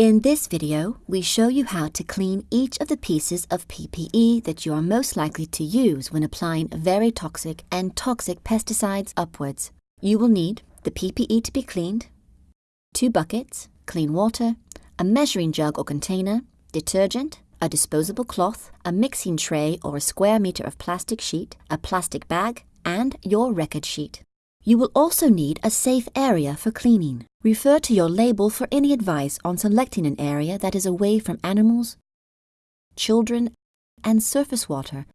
In this video, we show you how to clean each of the pieces of PPE that you are most likely to use when applying very toxic and toxic pesticides upwards. You will need the PPE to be cleaned, two buckets, clean water, a measuring jug or container, detergent, a disposable cloth, a mixing tray or a square meter of plastic sheet, a plastic bag, and your record sheet. You will also need a safe area for cleaning. Refer to your label for any advice on selecting an area that is away from animals, children, and surface water,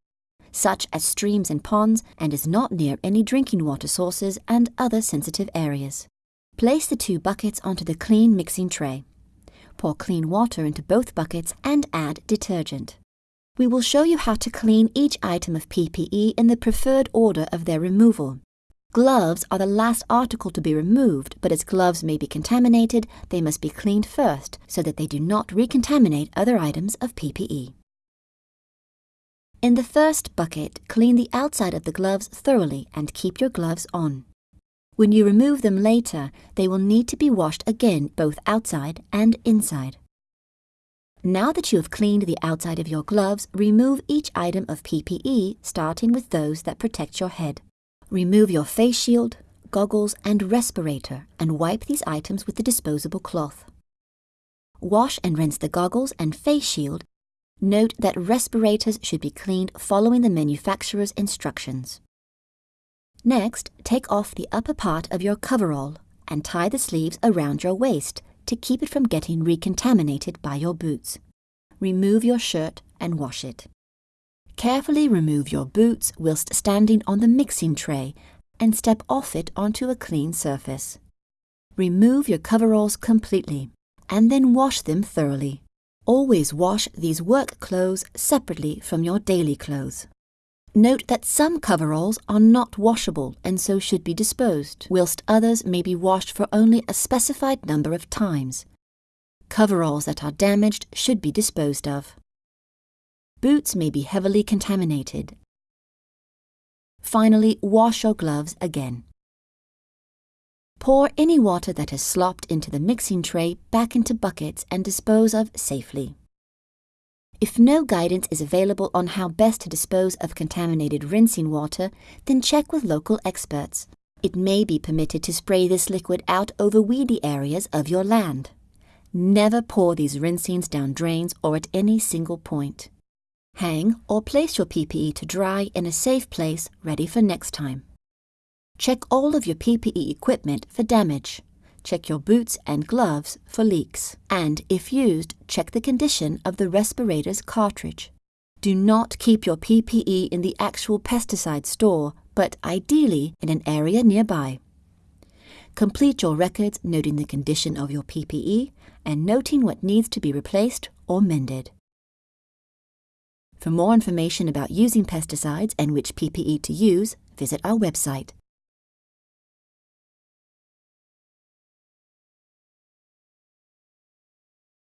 such as streams and ponds, and is not near any drinking water sources and other sensitive areas. Place the two buckets onto the clean mixing tray. Pour clean water into both buckets and add detergent. We will show you how to clean each item of PPE in the preferred order of their removal. Gloves are the last article to be removed, but as gloves may be contaminated, they must be cleaned first so that they do not recontaminate other items of PPE. In the first bucket, clean the outside of the gloves thoroughly and keep your gloves on. When you remove them later, they will need to be washed again both outside and inside. Now that you have cleaned the outside of your gloves, remove each item of PPE, starting with those that protect your head. Remove your face shield, goggles and respirator and wipe these items with the disposable cloth. Wash and rinse the goggles and face shield. Note that respirators should be cleaned following the manufacturer's instructions. Next, take off the upper part of your coverall and tie the sleeves around your waist to keep it from getting recontaminated by your boots. Remove your shirt and wash it. Carefully remove your boots whilst standing on the mixing tray and step off it onto a clean surface. Remove your coveralls completely and then wash them thoroughly. Always wash these work clothes separately from your daily clothes. Note that some coveralls are not washable and so should be disposed, whilst others may be washed for only a specified number of times. Coveralls that are damaged should be disposed of. Boots may be heavily contaminated. Finally, wash your gloves again. Pour any water that has slopped into the mixing tray back into buckets and dispose of safely. If no guidance is available on how best to dispose of contaminated rinsing water, then check with local experts. It may be permitted to spray this liquid out over weedy areas of your land. Never pour these rinsings down drains or at any single point. Hang or place your PPE to dry in a safe place ready for next time. Check all of your PPE equipment for damage. Check your boots and gloves for leaks. And if used, check the condition of the respirator's cartridge. Do not keep your PPE in the actual pesticide store, but ideally in an area nearby. Complete your records noting the condition of your PPE and noting what needs to be replaced or mended. For more information about using pesticides and which PPE to use, visit our website.